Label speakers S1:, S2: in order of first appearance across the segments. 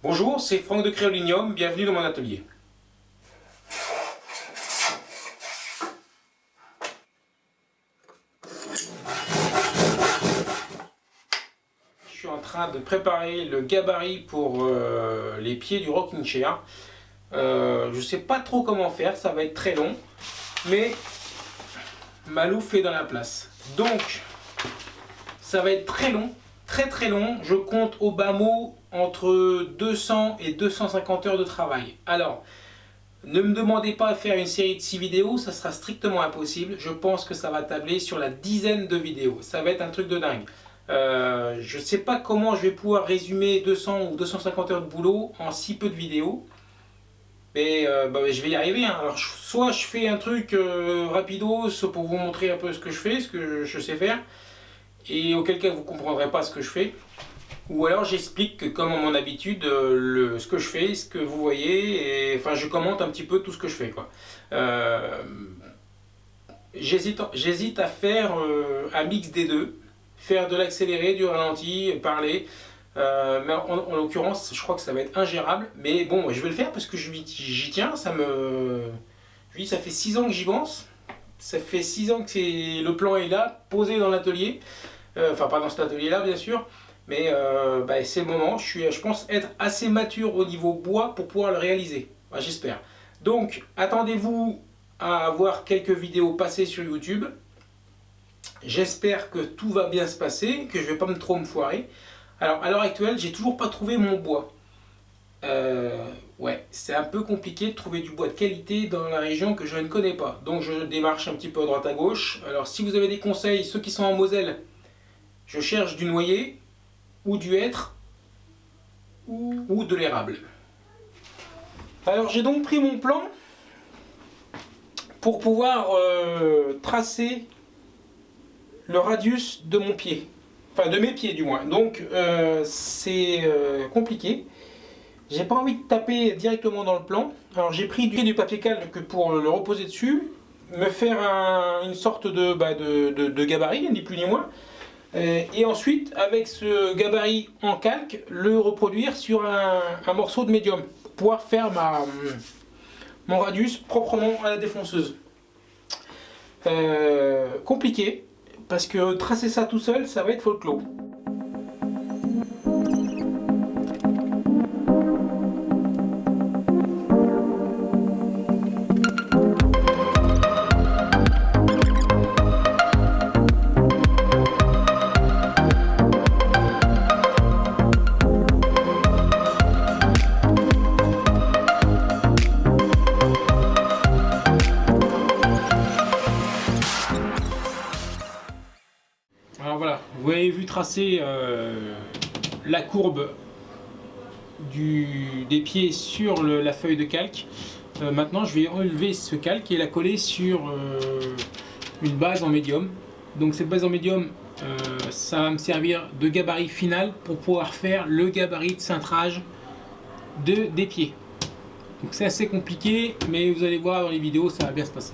S1: Bonjour, c'est Franck de Créolinium, bienvenue dans mon atelier. Je suis en train de préparer le gabarit pour euh, les pieds du rocking chair. Euh, je ne sais pas trop comment faire, ça va être très long, mais Malou fait dans la place. Donc, ça va être très long, très très long. Je compte au bas mot entre 200 et 250 heures de travail. Alors, ne me demandez pas de faire une série de 6 vidéos, ça sera strictement impossible. Je pense que ça va tabler sur la dizaine de vidéos. Ça va être un truc de dingue. Euh, je ne sais pas comment je vais pouvoir résumer 200 ou 250 heures de boulot en si peu de vidéos. Mais euh, bah, je vais y arriver. Hein. Alors, soit je fais un truc euh, rapido pour vous montrer un peu ce que je fais, ce que je sais faire. Et auquel cas vous ne comprendrez pas ce que je fais. Ou alors j'explique comme à mon habitude le, ce que je fais, ce que vous voyez, et enfin je commente un petit peu tout ce que je fais. J'hésite à faire un mix des deux faire de l'accéléré, du ralenti, parler. Euh, mais en, l'occurrence, je crois que ça va être ingérable. Mais bon, je vais le faire parce que j'y tiens. Ça me, je dis, ça fait 6 ans que j'y pense. Ça fait 6 ans que le plan est là, posé dans l'atelier. Euh, enfin, pas dans cet atelier-là, bien sûr. Mais euh, bah, c'est le moment. Je, suis, je pense être assez mature au niveau bois pour pouvoir le réaliser. Bah, j'espère. Donc, attendez-vous à avoir quelques vidéos passées sur YouTube. J'espère que tout va bien se passer, que je ne vais pas me trop me foirer. Alors, à l'heure actuelle, j'ai toujours pas trouvé mon bois. Euh, ouais, c'est un peu compliqué de trouver du bois de qualité dans la région que je ne connais pas. Donc, je démarche un petit peu à droite à gauche. Alors, si vous avez des conseils, ceux qui sont en Moselle, je cherche du noyer, ou du hêtre, ou, de l'érable. Alors, j'ai donc pris mon plan pour pouvoir euh, tracer le radius de mon pied. Enfin, de mes pieds du moins. Donc, euh, c'est euh, compliqué. J'ai pas envie de taper directement dans le plan. Alors, j'ai pris du, du papier calque pour le reposer dessus, me faire une sorte bah, de, gabarit, ni plus ni moins. Euh, et ensuite, avec ce gabarit en calque, le reproduire sur un, morceau de médium. Pour pouvoir faire ma, mon radius proprement à la défonceuse. compliqué, parce que tracer ça tout seul, ça va être folklore. Euh, la courbe des pieds sur la feuille de calque. Euh, maintenant, je vais enlever ce calque et la coller sur euh, une base en médium. Donc cette base en médium, ça va me servir de gabarit final pour pouvoir faire le gabarit de cintrage de, des pieds. Donc c'est assez compliqué, mais vous allez voir dans les vidéos, ça va bien se passer.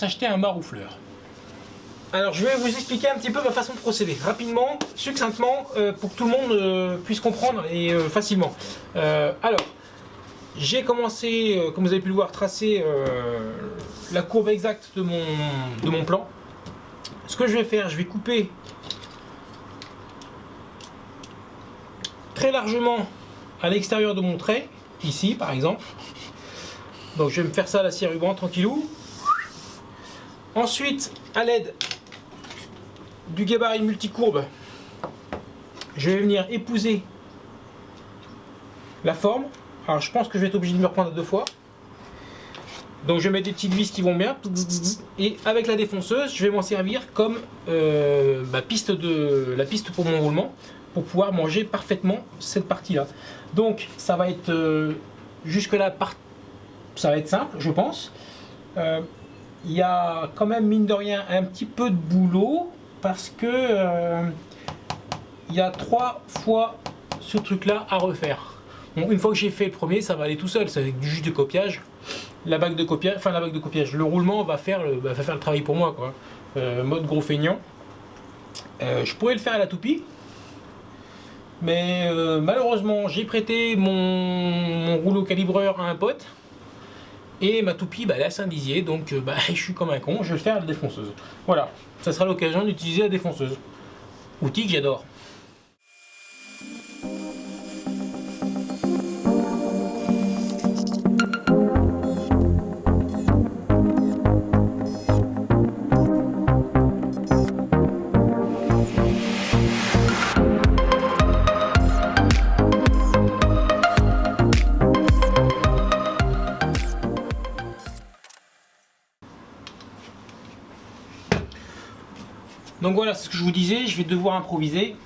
S1: S'acheter un maroufleur. Alors je vais vous expliquer un petit peu ma façon de procéder, rapidement, succinctement, euh, pour que tout le monde euh, puisse comprendre et euh, facilement. alors, j'ai commencé, comme vous avez pu le voir, tracer la courbe exacte de mon, de mon plan. Ce que je vais faire, je vais couper très largement à l'extérieur de mon trait, ici par exemple. Donc je vais me faire ça à la scie ruban tranquillou. Ensuite, à l'aide du gabarit multicourbe, je vais venir épouser la forme. Alors je pense que je vais être obligé de me reprendre deux fois. Donc je vais mettre des petites vis qui vont bien. Et avec la défonceuse, je vais m'en servir comme euh, piste de, la piste pour mon roulement pour pouvoir manger parfaitement cette partie-là. Donc ça va être euh, jusque là, ça va être simple, je pense. Euh, il y a quand même mine de rien un petit peu de boulot parce que euh, il y a trois fois ce truc-là à refaire. une fois que j'ai fait le premier, ça va aller tout seul, c'est avec du jus de copiage. La bague de copiage, enfin la bague de copiage, le roulement va faire le, va faire le travail pour moi, quoi. mode gros feignant. je pourrais le faire à la toupie, mais euh, malheureusement, j'ai prêté mon, rouleau calibreur à un pote. Et ma toupie, bah, elle est à Saint-Dizier, donc euh, bah, je suis comme un con, je vais faire la défonceuse. Voilà, ça sera l'occasion d'utiliser la défonceuse. Outil que j'adore. Donc voilà ce que je vous disais, je vais devoir improviser.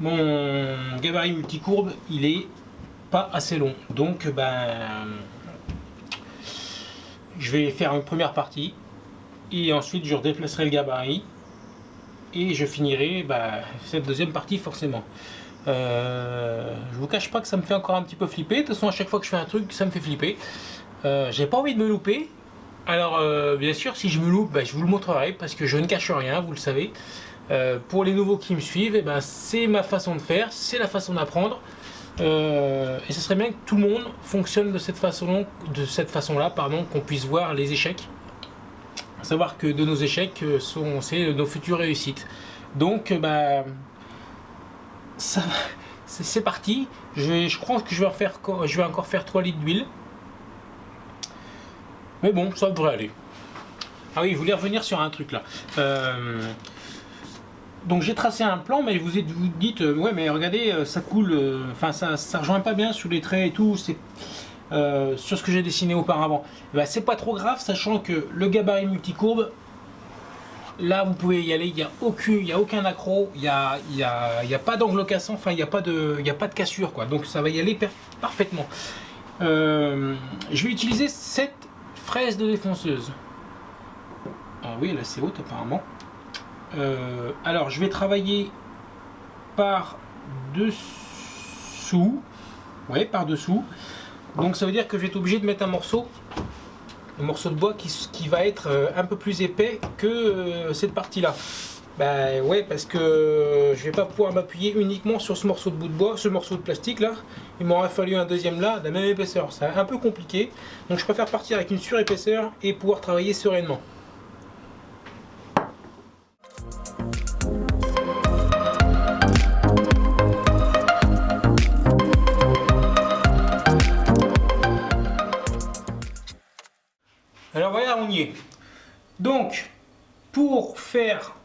S1: Mon gabarit multicourbe, il est pas assez long. Donc ben je vais faire une première partie et ensuite je redéplacerai le gabarit et je finirai ben, cette deuxième partie forcément. Euh, je vous cache pas que ça me fait encore un petit peu flipper. De toute façon, à chaque fois que je fais un truc, ça me fait flipper. Euh, J'ai pas envie de me louper. Alors, euh, bien sûr, si je me loupe, ben, je vous le montrerai parce que je ne cache rien, vous le savez. Euh, pour les nouveaux qui me suivent, eh ben, c'est ma façon de faire, c'est la façon d'apprendre. Euh, et ce serait bien que tout le monde fonctionne de cette façon-là, pardon, qu'on puisse voir les échecs. savoir que de nos échecs sont c'est nos futures réussites. Donc, bah, c'est parti. Je, crois que je vais, je vais encore faire 3 litres d'huile. Mais bon, ça devrait aller. Ah oui, je voulais revenir sur un truc là. Euh, donc j'ai tracé un plan, mais vous, êtes, vous dites, euh, ouais mais regardez, euh, ça coule, enfin ça, ça rejoint pas bien sur les traits et tout, c'est sur ce que j'ai dessiné auparavant. Eh ben, c'est pas trop grave, sachant que le gabarit multicourbe, là vous pouvez y aller, il n'y a, aucun, a aucun accro, il n'y a, y a, y a, pas d'angle cassant, enfin il n'y a, pas de, a pas de cassure, quoi. donc ça va y aller parfaitement. je vais utiliser cette fraise de défonceuse. Ah oui, elle est assez haute apparemment. Euh, alors, je vais travailler par dessous. Ouais, par dessous. Donc ça veut dire que je vais être obligé de mettre un morceau, un morceau de bois qui, va être euh, un peu plus épais que euh, cette partie-là. Ben ouais, parce que je vais pas pouvoir m'appuyer uniquement sur ce morceau de bout de bois, ce morceau de plastique là. Il m'aurait fallu un deuxième là, de la même épaisseur. C'est un peu compliqué. Donc je préfère partir avec une surépaisseur et pouvoir travailler sereinement. Alors voilà, on y est. Donc, pour faire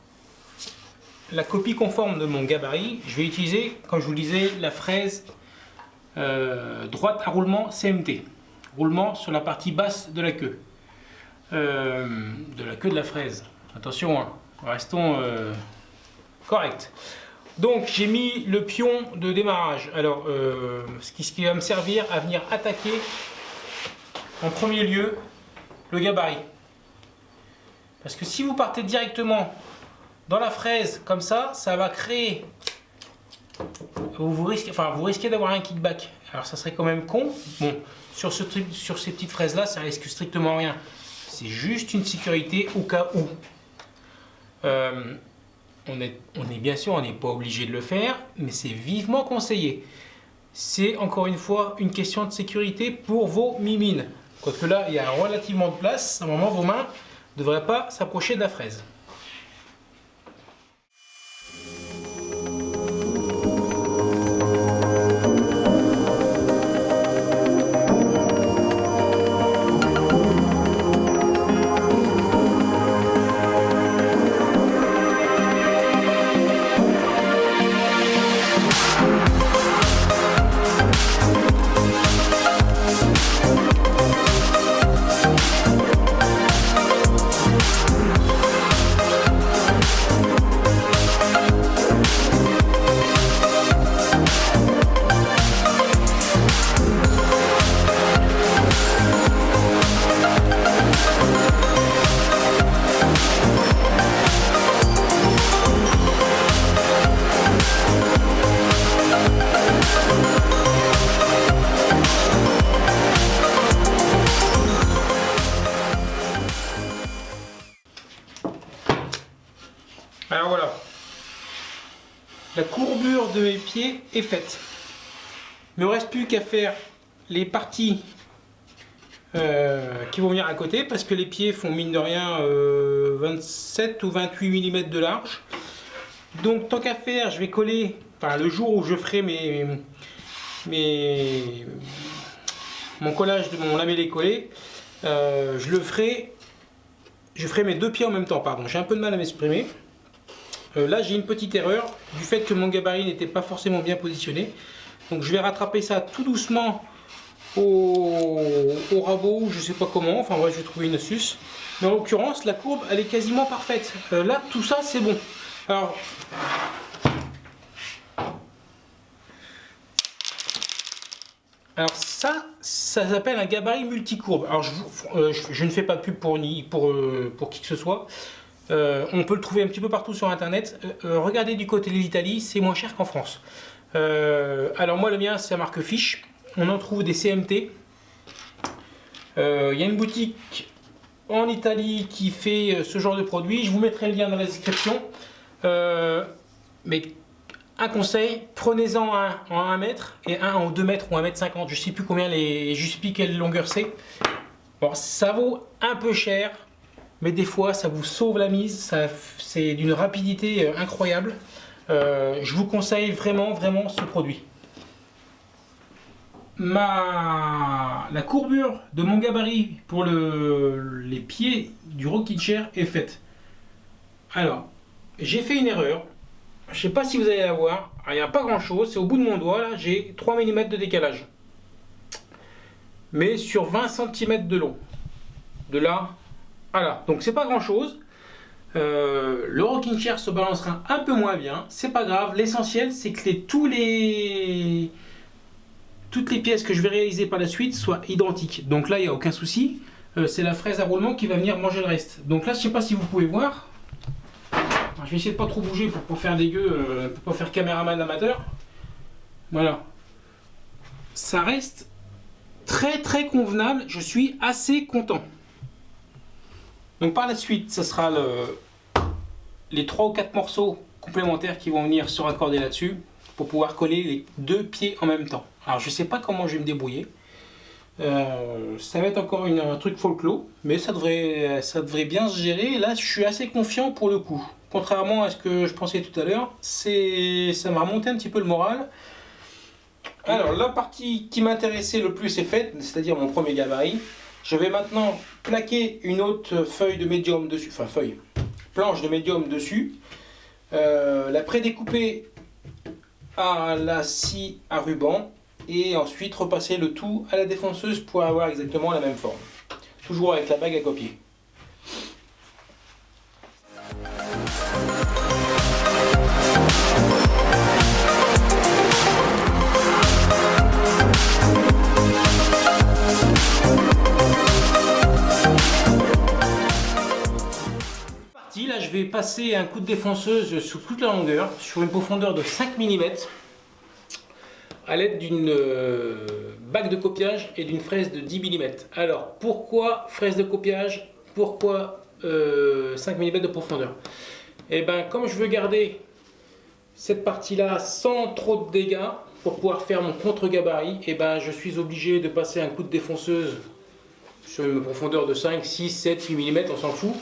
S1: la copie conforme de mon gabarit, je vais utiliser, comme je vous disais, la fraise euh, droite à roulement CMT. Roulement sur la partie basse de la queue. Euh, de la queue de la fraise. Attention, hein, restons euh, corrects. Donc j'ai mis le pion de démarrage. Alors, ce qui va me servir à venir attaquer en premier lieu le gabarit. Parce que si vous partez directement dans la fraise, comme ça, ça va créer... Vous, risquez, enfin, vous risquez d'avoir un kickback. Alors ça serait quand même con. Bon, sur, ce sur ces petites fraises là, ça risque strictement rien. C'est juste une sécurité au cas où. Euh, on, est, on est bien sûr, on n'est pas obligé de le faire, mais c'est vivement conseillé. C'est encore une fois une question de sécurité pour vos mimines. Quoique là, il y a relativement de place. À un moment, vos mains ne devraient pas s'approcher de la fraise. Pied est faite. Ne me reste plus qu'à faire les parties euh, qui vont venir à côté parce que les pieds font mine de rien 27 ou 28 mm de large. Donc tant qu'à faire, je vais coller, le jour où je ferai mes, mes mon collage de mon lamellé collé, euh, je le ferai, je ferai mes deux pieds en même temps, pardon, j'ai un peu de mal à m'exprimer. Euh, là j'ai une petite erreur du fait que mon gabarit n'était pas forcément bien positionné. Donc je vais rattraper ça tout doucement au, rabot, je sais pas comment, enfin bref je vais trouver une astuce. Mais en l'occurrence la courbe elle est quasiment parfaite. Euh, là tout ça c'est bon. Alors Alors ça, ça s'appelle un gabarit multicourbe. Alors je, euh, ne fais pas de pub pour, ni, pour, pour qui que ce soit. Euh, on peut le trouver un petit peu partout sur internet. regardez du côté de l'Italie, c'est moins cher qu'en France. alors moi le mien c'est la marque Fish. On en trouve des CMT. Il y a une boutique en Italie qui fait ce genre de produit. Je vous mettrai le lien dans la description. mais un conseil, prenez-en un en 1 mètre et un en 2 mètres ou 1 mètre 50. Je sais plus combien les, je sais plus quelle longueur c'est. Bon, ça vaut un peu cher, mais des fois ça vous sauve la mise. C'est d'une rapidité euh, incroyable. Euh, je vous conseille vraiment, vraiment ce produit. La courbure de mon gabarit pour le... les pieds du rocking chair est faite. Alors, j'ai fait une erreur. Je sais pas si vous allez la voir. Il n'y a pas grand chose. C'est au bout de mon doigt. Là, j'ai 3 mm de décalage. Mais sur 20 cm de long. De là à là. Donc c'est pas grand chose. Euh, le rocking chair se balancera un peu moins bien. C'est pas grave. L'essentiel, c'est que les, tous les toutes les pièces que je vais réaliser par la suite soient identiques. Donc là, il n'y a aucun souci. Euh, c'est la fraise à roulement qui va venir manger le reste. Donc là, je sais pas si vous pouvez voir je vais essayer de pas trop bouger pour pas faire dégueu, euh, pour pas faire caméraman amateur. Voilà. Ça reste très très convenable. Je suis assez content. Donc par la suite, ce sera le, les 3 ou 4 morceaux complémentaires qui vont venir se raccorder là-dessus pour pouvoir coller les deux pieds en même temps. Alors je sais pas comment je vais me débrouiller. Euh, ça va être encore un truc folklore, mais ça devrait, ça devrait bien se gérer. Là, je suis assez confiant pour le coup. Contrairement à ce que je pensais tout à l'heure, ça m'a remonté un petit peu le moral. Alors, la partie qui m'intéressait le plus est faite, c'est-à-dire mon premier gabarit. Je vais maintenant plaquer une autre feuille de médium dessus, enfin feuille, planche de médium dessus. Euh, la prédécouper à la scie à ruban et ensuite repasser le tout à la défonceuse pour avoir exactement la même forme. Toujours avec la bague à copier. Je vais passer un coup de défonceuse sur toute la longueur, sur une profondeur de 5 mm, à l'aide d'une euh, bague de copiage et d'une fraise de 10 mm. Alors, pourquoi fraise de copiage? Pourquoi 5 euh, mm de profondeur? Et eh bien, comme je veux garder cette partie-là sans trop de dégâts, pour pouvoir faire mon contre-gabarit, et eh ben, je suis obligé de passer un coup de défonceuse sur une profondeur de 5, 6, 7, 8 mm, on s'en fout.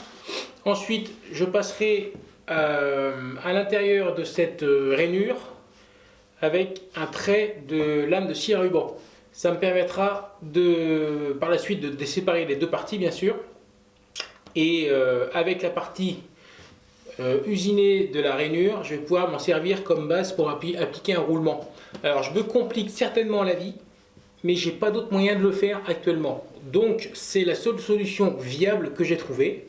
S1: Ensuite, je passerai euh, à l'intérieur de cette euh, rainure avec un trait de lame de scie à ruban. Ça me permettra de, par la suite de, séparer les deux parties, bien sûr. Et euh, avec la partie usinée de la rainure, je vais pouvoir m'en servir comme base pour appliquer un roulement. Alors, je me complique certainement la vie, mais j'ai pas d'autre moyen de le faire actuellement. Donc, c'est la seule solution viable que j'ai trouvée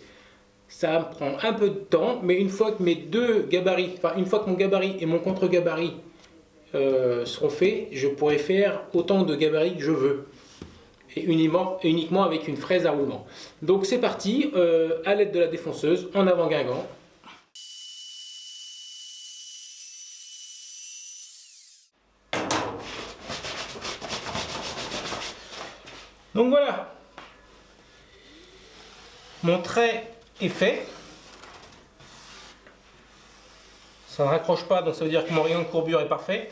S1: ça prend un peu de temps, mais une fois que mes deux gabarits, enfin une fois que mon gabarit et mon contre-gabarit euh, seront faits, je pourrai faire autant de gabarits que je veux. Et uniquement, avec une fraise à roulement. Donc c'est parti, euh, à l'aide de la défonceuse, en avant Guingamp. Donc voilà, mon trait fait. Ça ne raccroche pas, donc ça veut dire que mon rayon de courbure est parfait.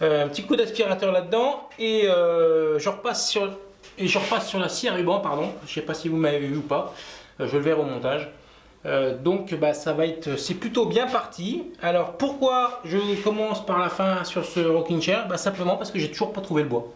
S1: un petit coup d'aspirateur là-dedans et je repasse sur et je repasse sur la scie à ruban, pardon. Je sais pas si vous m'avez vu ou pas. je le verrai au montage. donc bah, ça va être, c'est plutôt bien parti. Alors pourquoi je commence par la fin sur ce rocking chair? Bah, Simplement parce que j'ai toujours pas trouvé le bois.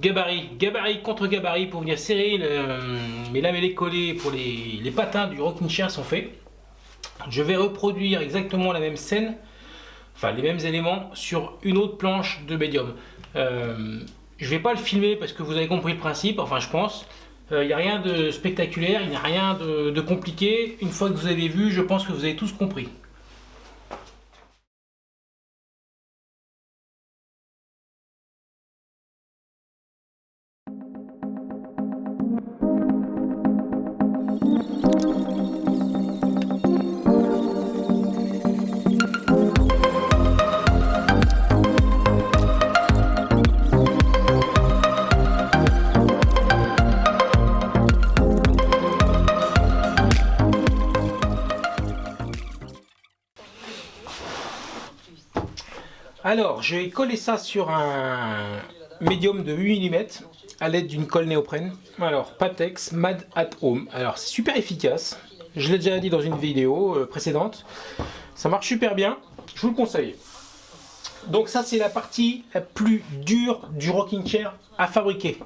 S1: Gabarits, gabarit contre gabarit pour venir serrer mes lamellés collés pour les, patins du rocking chair sont faits. Je vais reproduire exactement la même scène, enfin les mêmes éléments sur une autre planche de médium. Euh, je vais pas le filmer parce que vous avez compris le principe, enfin je pense. Il euh, n'y a rien de spectaculaire, il n'y a rien de compliqué. Une fois que vous avez vu, je pense que vous avez tous compris. Alors, je vais coller ça sur un médium de 8 mm à l'aide d'une colle néoprène. Alors, Patex Mad at Home. Alors, c'est super efficace. Je l'ai déjà dit dans une vidéo euh, précédente. Ça marche super bien. Je vous le conseille. Donc ça, c'est la partie la plus dure du rocking chair à fabriquer.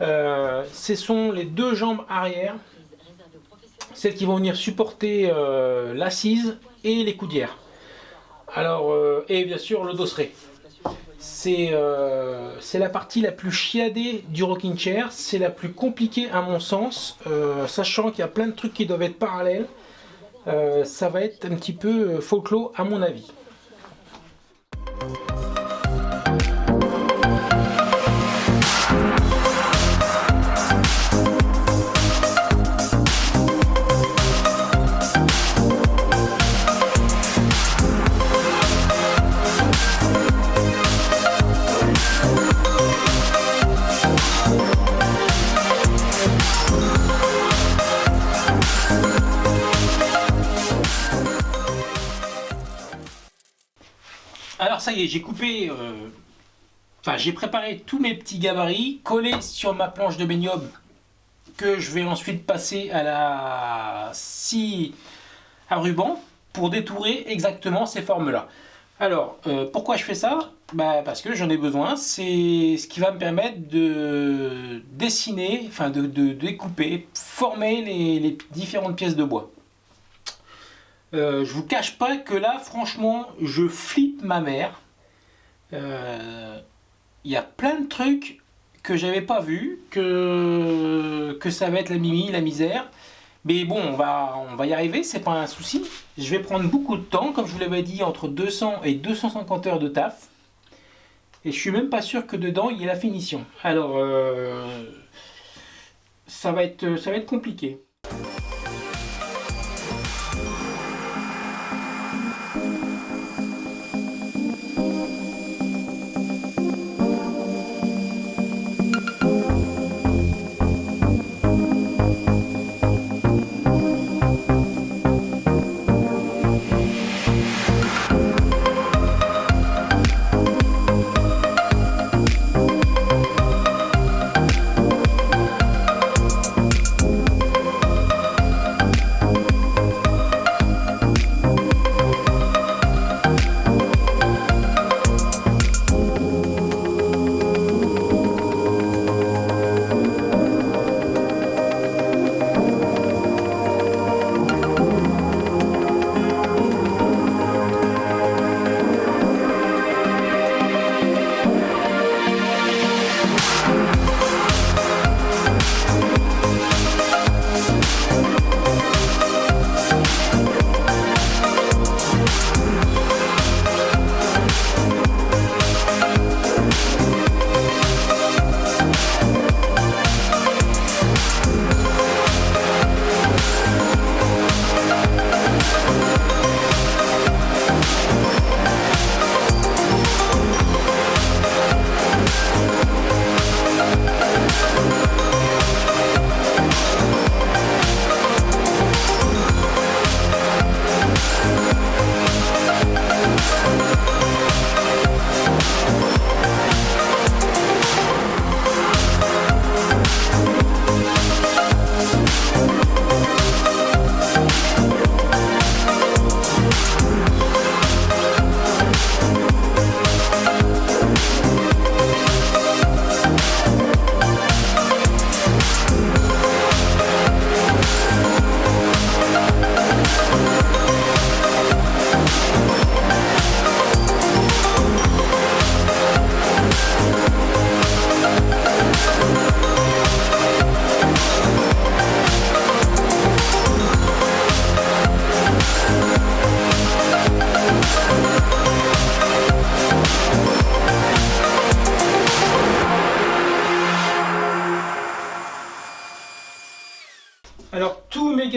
S1: Euh, ce sont les deux jambes arrière. Celles qui vont venir supporter euh, l'assise et les coudières. Alors, euh, et bien sûr le dosseret. Euh, c'est la partie la plus chiadée du rocking chair, c'est la plus compliquée à mon sens, euh, sachant qu'il y a plein de trucs qui doivent être parallèles. ça va être un petit peu folklore à mon avis. J'ai coupé, euh, enfin j'ai préparé tous mes petits gabarits collés sur ma planche de baignum que je vais ensuite passer à la scie à ruban pour détourer exactement ces formes-là. Alors, euh, pourquoi je fais ça? Bah, Parce que j'en ai besoin. C'est ce qui va me permettre de dessiner, enfin de, découper, former les différentes pièces de bois. Euh, je vous cache pas que là, franchement, je flippe ma mère. Il euh, y a plein de trucs que j'avais pas vu, que, ça va être la mimi, la misère. Mais bon, on va, on va y arriver, c'est pas un souci. Je vais prendre beaucoup de temps, comme je vous l'avais dit, entre 200 et 250 heures de taf. Et je suis même pas sûr que dedans, il y ait la finition. Alors, euh, ça va être compliqué.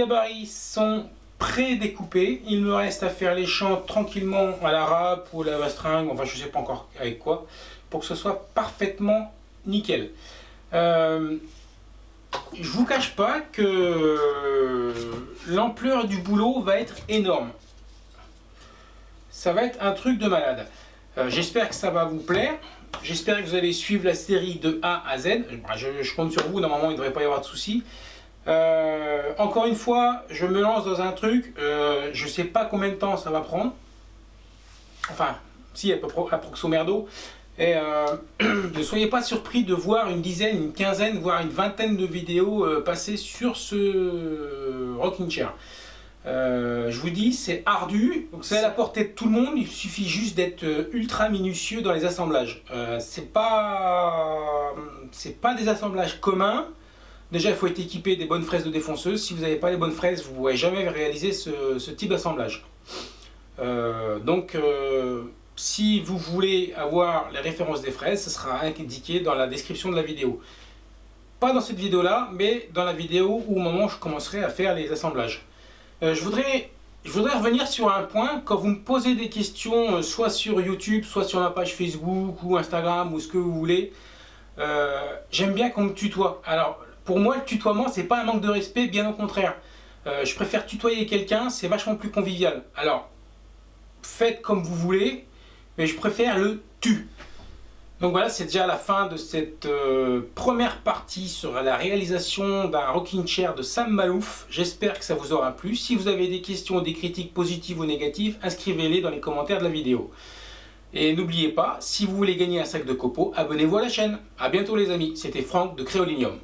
S1: Gabarits sont pré-découpés. Il me reste à faire les champs tranquillement à la râpe ou à la string, enfin je sais pas encore avec quoi, pour que ce soit parfaitement nickel. Euh, je vous cache pas que l'ampleur du boulot va être énorme. Ça va être un truc de malade. Euh, j'espère que ça va vous plaire. J'espère que vous allez suivre la série de A à Z. Je, compte sur vous, normalement il ne devrait pas y avoir de soucis. Euh, encore une fois, je me lance dans un truc, euh, je ne sais pas combien de temps ça va prendre. Enfin, si, près merdo. Et ne soyez pas surpris de voir une dizaine, une quinzaine, voire une vingtaine de vidéos passer sur ce rocking chair. Euh, je vous dis, c'est ardu, c'est à la portée de tout le monde, il suffit juste d'être euh, ultra minutieux dans les assemblages. Euh, c'est pas, pas des assemblages communs. Déjà, il faut être équipé des bonnes fraises de défonceuse. Si vous n'avez pas les bonnes fraises, vous ne pourrez jamais réaliser ce, type d'assemblage. donc, si vous voulez avoir les références des fraises, ce sera indiqué dans la description de la vidéo. Pas dans cette vidéo-là, mais dans la vidéo où au moment où je commencerai à faire les assemblages. Euh, je, voudrais, revenir sur un point. Quand vous me posez des questions, euh, soit sur YouTube, soit sur ma page Facebook ou Instagram ou ce que vous voulez, euh, j'aime bien qu'on me tutoie. Alors, pour moi, le tutoiement, c'est pas un manque de respect, bien au contraire. je préfère tutoyer quelqu'un, c'est vachement plus convivial. Alors, faites comme vous voulez, mais je préfère le tu. Donc voilà, c'est déjà la fin de cette euh, première partie sur la réalisation d'un rocking chair de Sam Malouf. J'espère que ça vous aura plu. Si vous avez des questions, des critiques positives ou négatives, inscrivez-les dans les commentaires de la vidéo. Et n'oubliez pas, si vous voulez gagner un sac de copeaux, abonnez-vous à la chaîne. A bientôt les amis, c'était Franck de Créolinium.